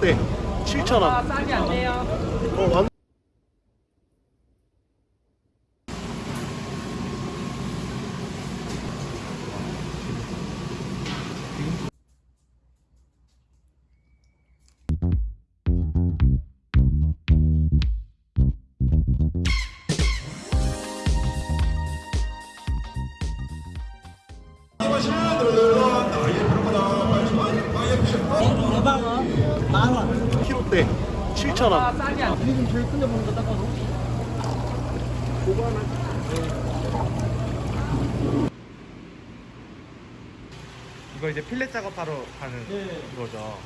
키로대 7,000원. 아. 어, 완... 만 원. 키로대 7,000원. 아, 싸게 안 돼. 지금 제일 큰데 보는 거 닦아서. 이거 이제 필렛 작업하러 가는 네. 거죠.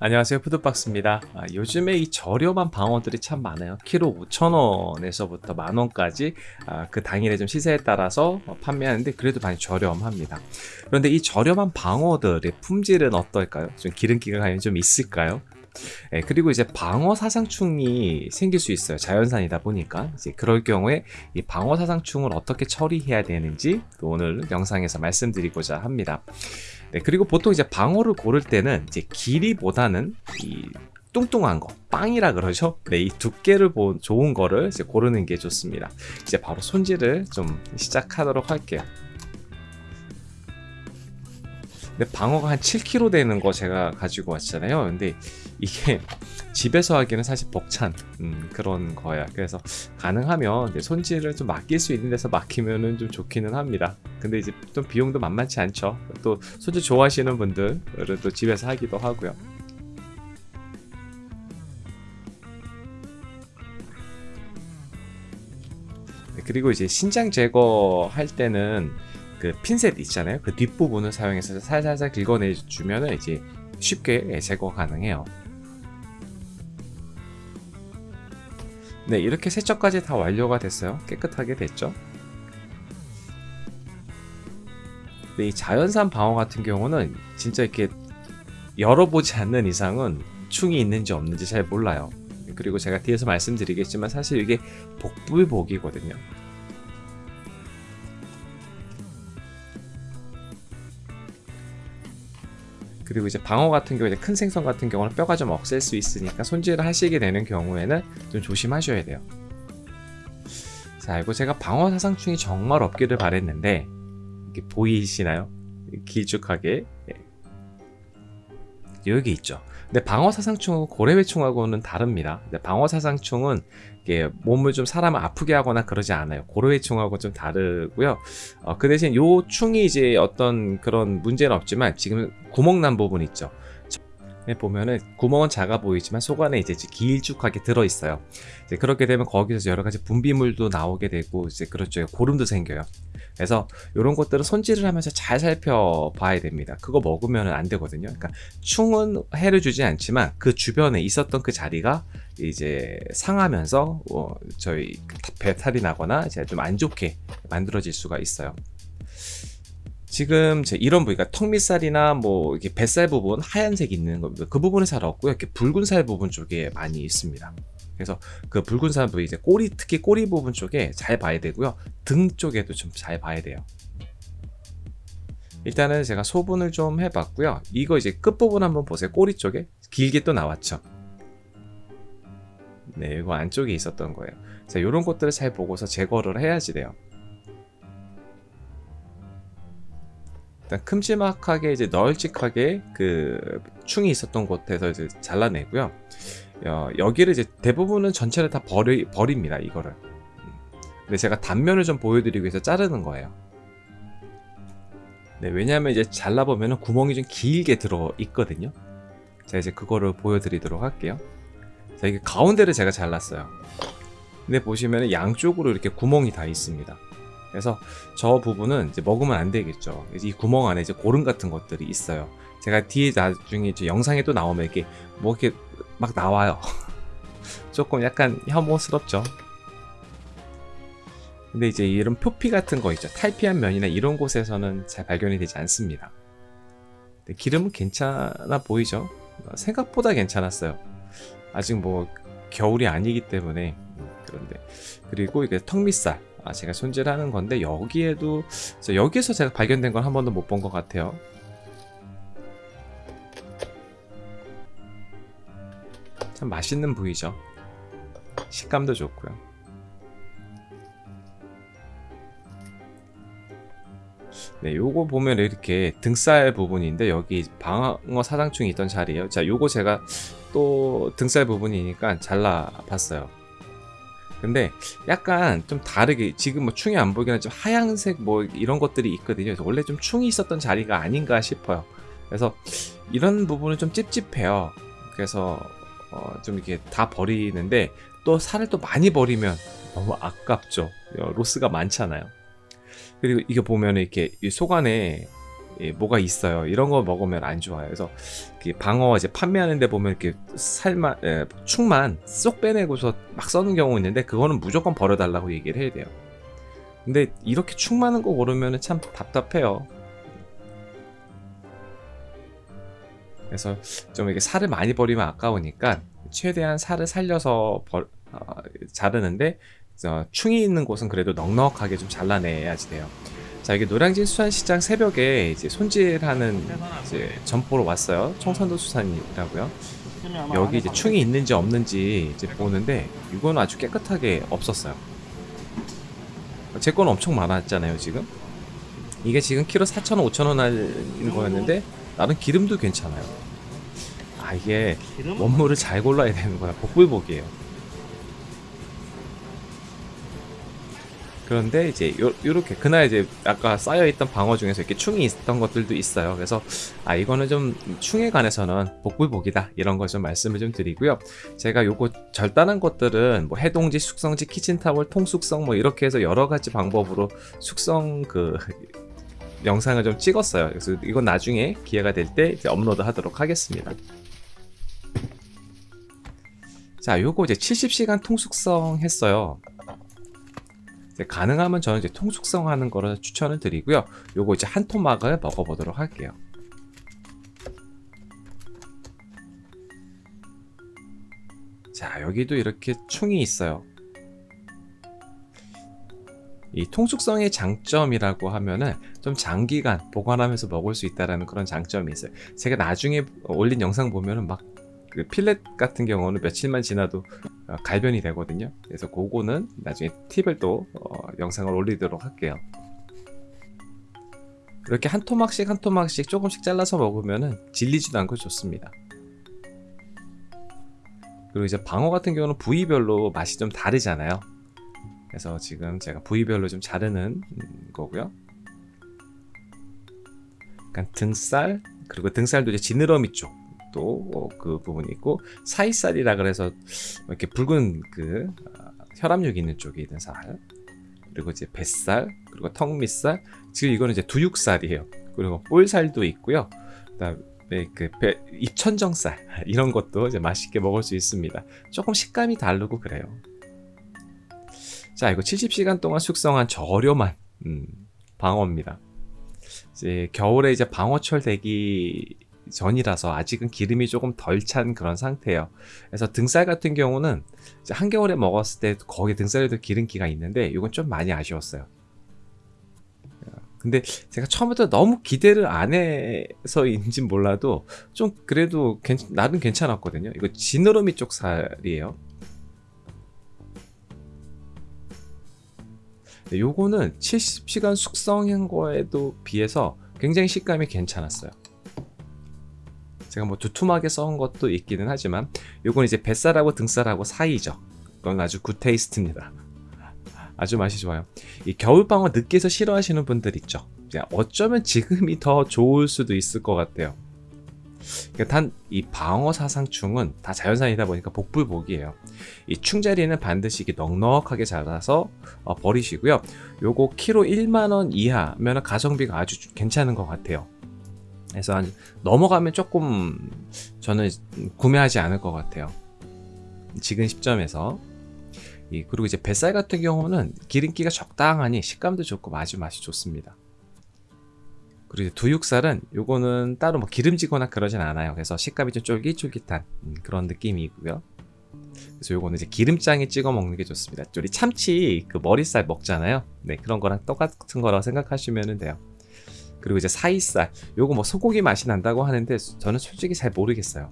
안녕하세요 푸드박스입니다 아, 요즘에 이 저렴한 방어들이 참 많아요 키로 5천원에서부터 만원까지 아, 그 당일에 좀 시세에 따라서 어, 판매하는데 그래도 많이 저렴합니다 그런데 이 저렴한 방어들의 품질은 어떨까요? 좀 기름기가 과연 좀 있을까요? 예, 그리고 이제 방어 사상충이 생길 수 있어요. 자연산이다 보니까 이제 그럴 경우에 이 방어 사상충을 어떻게 처리해야 되는지 오늘 영상에서 말씀드리고자 합니다. 네, 그리고 보통 이제 방어를 고를 때는 이제 길이보다는 이 뚱뚱한 거, 빵이라 그러죠. 네, 이 두께를 본 좋은 거를 이제 고르는 게 좋습니다. 이제 바로 손질을 좀 시작하도록 할게요. 근데 방어가 한 7kg 되는 거 제가 가지고 왔잖아요. 근데 이게 집에서 하기는 사실 벅찬 음, 그런 거야. 그래서 가능하면 손질을 좀 맡길 수 있는 데서 맡기면은 좀 좋기는 합니다. 근데 이제 좀 비용도 만만치 않죠. 또 손질 좋아하시는 분들은 또 집에서 하기도 하고요. 네, 그리고 이제 신장 제거할 때는 그 핀셋 있잖아요. 그 뒷부분을 사용해서 살살살 긁어내 주면은 이제 쉽게 제거 가능해요. 네, 이렇게 세척까지 다 완료가 됐어요. 깨끗하게 됐죠. 근데 이 자연산 방어 같은 경우는 진짜 이렇게 열어보지 않는 이상은 충이 있는지 없는지 잘 몰라요. 그리고 제가 뒤에서 말씀드리겠지만 사실 이게 복불복이거든요. 그리고 이제 방어 같은 경우 이제 큰 생선 같은 경우는 뼈가 좀 억셀 수 있으니까 손질을 하시게 되는 경우에는 좀 조심하셔야 돼요. 자, 이거 제가 방어 사상충이 정말 없기를 바랬는데 이게 보이시나요? 길쭉하게 예. 여기 있죠. 근데 방어 사상충은 고래회충하고는 다릅니다. 근데 방어 사상충은 이게 몸을 좀 사람을 아프게 하거나 그러지 않아요. 고래회충하고 좀 다르고요. 어, 그 대신 요 충이 이제 어떤 그런 문제는 없지만 지금 구멍 난 부분 있죠. 에 보면은 구멍은 작아 보이지만 속 안에 이제 길쭉하게 들어 있어요. 그렇게 되면 거기서 여러 가지 분비물도 나오게 되고 이제 그렇죠. 고름도 생겨요. 그래서 이런 것들은 손질을 하면서 잘 살펴봐야 됩니다. 그거 먹으면 안 되거든요. 그러니까 충은 해를 주지 않지만 그 주변에 있었던 그 자리가 이제 상하면서 어, 저희 배탈이 나거나 이제 좀 안 좋게 만들어질 수가 있어요. 지금 제 이런 부위가 턱밑살이나 뭐 이렇게 뱃살 부분 하얀색 있는 겁니다. 그 부분은 잘 없고요. 이렇게 붉은 살 부분 쪽에 많이 있습니다. 그래서 그 붉은 살 부위 이제 꼬리 특히 꼬리 부분 쪽에 잘 봐야 되고요. 등 쪽에도 좀 잘 봐야 돼요. 일단은 제가 소분을 좀 해봤고요. 이거 이제 끝부분 한번 보세요. 꼬리 쪽에 길게 또 나왔죠. 네, 이거 안쪽에 있었던 거예요. 자, 이런 것들을 잘 보고서 제거를 해야지 돼요. 일단 큼지막하게 이제 널찍하게 그 충이 있었던 곳에서 이제 잘라내고요. 어, 여기를 이제 대부분은 전체를 다 버리, 버립니다. 이거를. 음. 근데 제가 단면을 좀 보여드리기 위해서 자르는 거예요. 네, 왜냐하면 이제 잘라보면 구멍이 좀 길게 들어 있거든요. 자, 이제 그거를 보여드리도록 할게요. 자, 이게 가운데를 제가 잘랐어요. 근데 보시면 양쪽으로 이렇게 구멍이 다 있습니다. 그래서 저 부분은 이제 먹으면 안 되겠죠. 이 구멍 안에 이제 고름 같은 것들이 있어요. 제가 뒤에 나중에 영상에 또 나오면 이렇게 뭐 이렇게 막 나와요. 조금 약간 혐오스럽죠. 근데 이제 이런 표피 같은 거 있죠. 탈피한 면이나 이런 곳에서는 잘 발견이 되지 않습니다. 네, 기름은 괜찮아 보이죠? 어, 생각보다 괜찮았어요. 아직 뭐 겨울이 아니기 때문에 음, 그런데 그리고 이게 턱밑살 아, 제가 손질하는 건데 여기에도 여기에서 제가 발견된 건 한 번도 못 본 것 같아요. 참 맛있는 부위죠. 식감도 좋고요. 네, 요거 보면 이렇게 등살 부분인데 여기 방어 사장충이 있던 자리예요. 자, 요거 제가 또 등살 부분이니까 잘라봤어요. 근데 약간 좀 다르게 지금 뭐 충이 안 보이긴 하지만 하얀색 뭐 이런 것들이 있거든요. 그래서 원래 좀 충이 있었던 자리가 아닌가 싶어요. 그래서 이런 부분은 좀 찝찝해요. 그래서 어, 좀 이렇게 다 버리는데 또 살을 또 많이 버리면 너무 아깝죠. 어, 로스가 많잖아요. 그리고 이게 보면 이렇게 이속 안에 예, 뭐가 있어요. 이런 거 먹으면 안 좋아요. 그래서 방어 이제 판매하는데 보면 이렇게 살만 에, 축만 쏙 빼내고서 막 써는 경우 있는데 그거는 무조건 버려달라고 얘기를 해야 돼요. 근데 이렇게 축 많은 거 고르면 참 답답해요. 그래서 좀 이렇게 살을 많이 버리면 아까우니까 최대한 살을 살려서 벌, 어, 자르는데 어, 충이 있는 곳은 그래도 넉넉하게 좀 잘라내야지 돼요. 자, 이게 노량진 수산시장 새벽에 이제 손질하는 이제 점포로 왔어요. 청산도 수산이라고요. 여기 이제 충이 있는지 없는지 이제 보는데 이건 아주 깨끗하게 없었어요. 제 건 엄청 많았잖아요, 지금. 이게 지금 키로 4,000원, 5,000원 하는 거였는데 나는 기름도 괜찮아요. 아, 이게 원물을 잘 골라야 되는 거야. 복불복이에요. 그런데 이제 요, 요렇게 그날 이제 아까 쌓여있던 방어 중에서 이렇게 충이 있던 것들도 있어요. 그래서 아 이거는 좀 충에 관해서는 복불복이다 이런 걸 좀 말씀을 좀 드리고요. 제가 요거 절단한 것들은 뭐 해동지, 숙성지, 키친타월, 통숙성 뭐 이렇게 해서 여러 가지 방법으로 숙성 그 영상을 좀 찍었어요. 그래서 이건 나중에 기회가 될 때 업로드 하도록 하겠습니다. 자, 요거 이제 70시간 통숙성 했어요. 가능하면 저는 이제 통숙성 하는 거를 추천을 드리고요. 요거 이제 한 토막을 먹어보도록 할게요. 자, 여기도 이렇게 충이 있어요. 이 통숙성의 장점이라고 하면은 좀 장기간 보관하면서 먹을 수 있다라는 그런 장점이 있어요. 제가 나중에 올린 영상 보면은 막 그 필렛 같은 경우는 며칠만 지나도 어, 갈변이 되거든요. 그래서 그거는 나중에 팁을 또 어, 영상을 올리도록 할게요. 이렇게 한 토막씩 한 토막씩 조금씩 잘라서 먹으면은 질리지도 않고 좋습니다. 그리고 이제 방어 같은 경우는 부위별로 맛이 좀 다르잖아요. 그래서 지금 제가 부위별로 좀 자르는 음, 거고요. 약간 등살 그리고 등살도 이제 지느러미 쪽 또 그 부분이 있고 사이살이라 그래서 이렇게 붉은 그 아, 혈압력 있는 쪽에 있는 살 그리고 이제 뱃살 그리고 턱 밑살 지금 이거는 이제 두육살이에요. 그리고 볼살도 있고요. 그다음에 그 배, 입천정살 이런 것도 이제 맛있게 먹을 수 있습니다. 조금 식감이 다르고 그래요. 자, 이거 70시간 동안 숙성한 저렴한 음, 방어입니다. 이제 겨울에 이제 방어철 되기 전이라서 아직은 기름이 조금 덜 찬 그런 상태예요. 그래서 등살 같은 경우는 한겨울에 먹었을 때 거기 등살에도 기름기가 있는데 이건 좀 많이 아쉬웠어요. 근데 제가 처음부터 너무 기대를 안 해서인진 몰라도 좀 그래도 괜, 나름 괜찮았거든요. 이거 지느러미 쪽 살이에요. 요거는 70시간 숙성한 거에도 비해서 굉장히 식감이 괜찮았어요. 제가 뭐 두툼하게 써온 것도 있기는 하지만 요건 이제 뱃살하고 등살하고 사이죠. 그건 아주 good taste입니다. 아주 맛이 좋아요. 이 겨울방어 늦게서 싫어하시는 분들 있죠. 어쩌면 지금이 더 좋을 수도 있을 것 같아요. 그러니까 단이 방어 사상충은 다 자연산이다 보니까 복불복이에요. 이 충자리는 반드시 이렇게 넉넉하게 잘라서 어, 버리시고요. 요거 키로 1만 원 이하면 가성비가 아주 괜찮은 것 같아요. 그래서 한 넘어가면 조금 저는 구매하지 않을 것 같아요. 지금 시점에서 이 그리고 이제 뱃살 같은 경우는 기름기가 적당하니 식감도 좋고 아주 맛이 좋습니다. 그리고 두육살은 요거는 따로 뭐 기름지거나 그러진 않아요. 그래서 식감이 좀 쫄깃쫄깃한 음, 그런 느낌이고요. 그래서 요거는 이제 기름장에 찍어 먹는 게 좋습니다. 우리 참치 그 머리살 먹잖아요. 네, 그런 거랑 똑같은 거라고 생각하시면 돼요. 그리고 이제 사이살, 요거 뭐 소고기 맛이 난다고 하는데 저는 솔직히 잘 모르겠어요.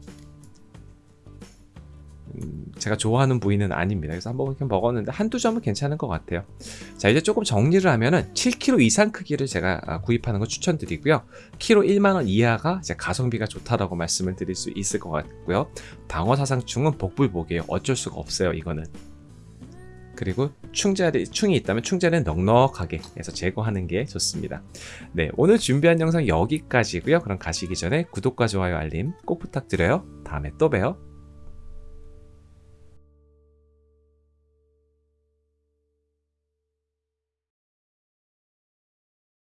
음, 제가 좋아하는 부위는 아닙니다. 그래서 한번 이렇게 먹었는데 한두 점은 괜찮은 것 같아요. 자 이제 조금 정리를 하면은 7kg 이상 크기를 제가 아, 구입하는 거 추천드리고요. 키로 1만원 이하가 이제 가성비가 좋다라고 말씀을 드릴 수 있을 것 같고요. 방어사상충은 복불복이에요. 어쩔 수가 없어요. 이거는. 그리고 충자리, 충이 있다면 충자리는 넉넉하게 해서 제거하는 게 좋습니다. 네, 오늘 준비한 영상 여기까지고요. 그럼 가시기 전에 구독과 좋아요, 알림 꼭 부탁드려요. 다음에 또 봬요.